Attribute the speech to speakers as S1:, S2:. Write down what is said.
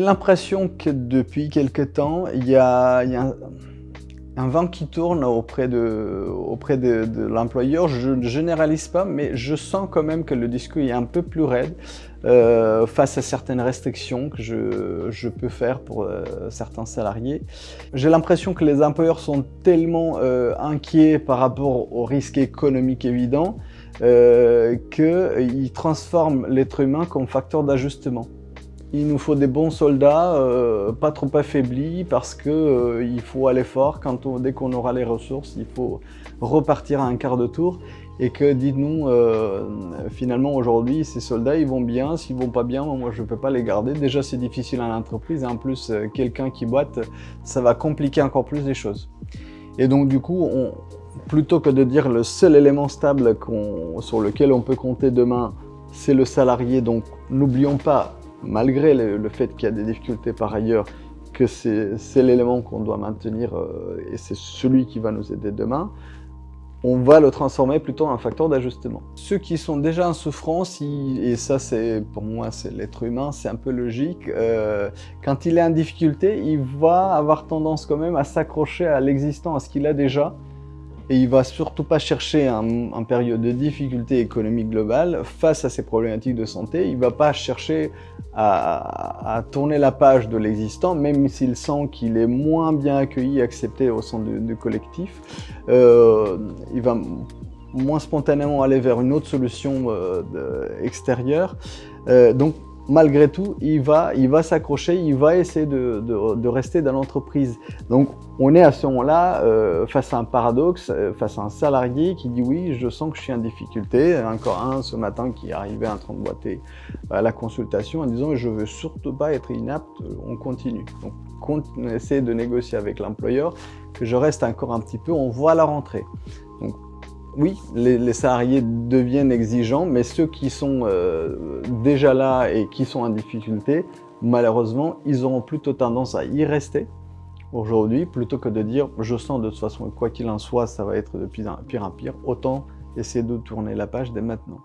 S1: l'impression que depuis quelque temps, il y a, un, vent qui tourne auprès de, auprès de, l'employeur. Je ne généralise pas, mais je sens quand même que le discours est un peu plus raide euh, face à certaines restrictions que je, peux faire pour euh, certains salariés. J'ai l'impression que les employeurs sont tellement euh, inquiets par rapport aux risques économiques évidents qu'ils transforment l'être humain comme facteur d'ajustement. Il nous faut des bons soldats, euh, pas trop affaiblis, parce qu'il euh, faut aller fort. Quand dès qu'on aura les ressources, il faut repartir à un quart de tour. Et que, dites-nous, euh, finalement, aujourd'hui, ces soldats, ils vont bien? S'ils vont pas bien, moi, je ne peux pas les garder. Déjà, c'est difficile à l'entreprise. Et en plus, quelqu'un qui boite, ça va compliquer encore plus les choses. Et donc, du coup, on, plutôt que de dire le seul élément stable sur lequel on peut compter demain, c'est le salarié. Donc, n'oublions pas malgré le, fait qu'il y a des difficultés par ailleurs, que c'est l'élément qu'on doit maintenir euh, et c'est celui qui va nous aider demain, on va le transformer plutôt en facteur d'ajustement. Ceux qui sont déjà en souffrance, et ça c'est pour moi c'est l'être humain, c'est un peu logique, euh, quand il est en difficulté, il va avoir tendance quand même à s'accrocher à l'existant, à ce qu'il a déjà, et il va surtout pas chercher en, période de difficulté économique globale face à ces problématiques de santé. Il va pas chercher à, tourner la page de l'existant, même s'il sent qu'il est moins bien accueilli, accepté au sein du, collectif. Euh, il va moins spontanément aller vers une autre solution euh, extérieure. Euh, donc malgré tout, il va, il va s'accrocher, il va essayer de, rester dans l'entreprise. Donc, on est à ce moment-là euh, face à un paradoxe, euh, face à un salarié qui dit oui, je sens que je suis en difficulté. Encore un ce matin qui arrivé en train de boiter à la consultation en disant je veux surtout pas être inapte, on continue. Donc, on essaie de négocier avec l'employeur que je reste encore un petit peu, on voit la rentrée. Oui, les, salariés deviennent exigeants, mais ceux qui sont euh, déjà là et qui sont en difficulté, malheureusement, ils auront plutôt tendance à y rester aujourd'hui, plutôt que de dire « je sens de toute façon, quoi qu'il en soit, ça va être de pire en pire, autant essayer de tourner la page dès maintenant ».